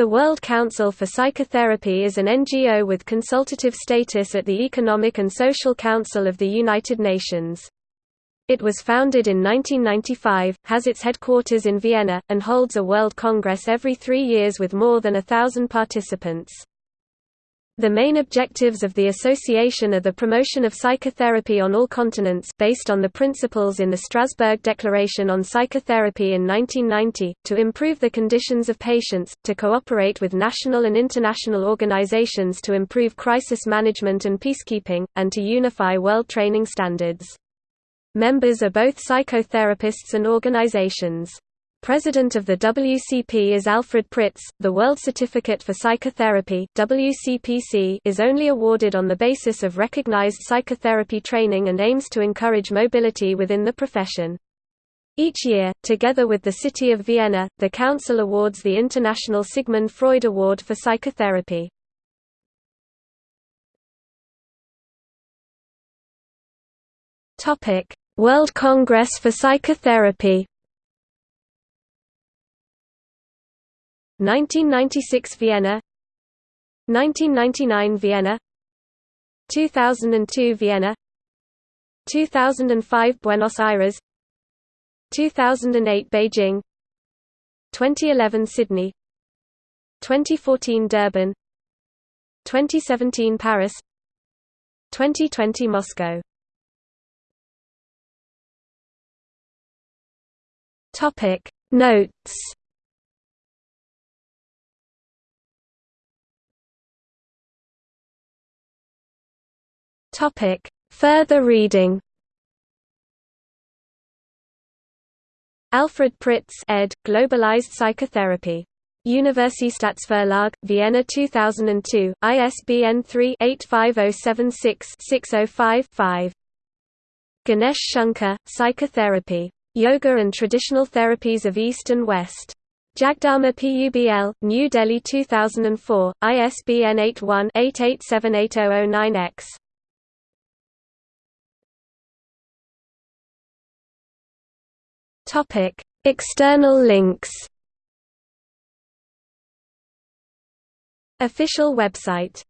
The World Council for Psychotherapy is an NGO with consultative status at the Economic and Social Council of the United Nations. It was founded in 1995, has its headquarters in Vienna, and holds a World Congress every three years with more than a thousand participants. The main objectives of the association are the promotion of psychotherapy on all continents based on the principles in the Strasbourg Declaration on Psychotherapy in 1990, to improve the conditions of patients, to cooperate with national and international organizations to improve crisis management and peacekeeping, and to unify world training standards. Members are both psychotherapists and organizations. President of the WCP is Alfred Pritz. The World Certificate for Psychotherapy (WCPC) is only awarded on the basis of recognized psychotherapy training and aims to encourage mobility within the profession. Each year, together with the city of Vienna, the council awards the International Sigmund Freud Award for Psychotherapy. Topic: World Congress for Psychotherapy 1996 Vienna 1999 Vienna 2002 Vienna 2005 Buenos Aires 2008 Beijing 2011 Sydney 2014 Durban 2017 Paris 2020 Moscow. Topic. Notes Topic: Further reading. Alfred Pritz ed. Globalized Psychotherapy. Universitätsverlag, Vienna 2002, ISBN 3-85076-605-5. Ganesh Shankar, Psychotherapy. Yoga and Traditional Therapies of East and West. Jagdharma PUBL, New Delhi 2004, ISBN 81-88780009-X. Topic: External links. Official website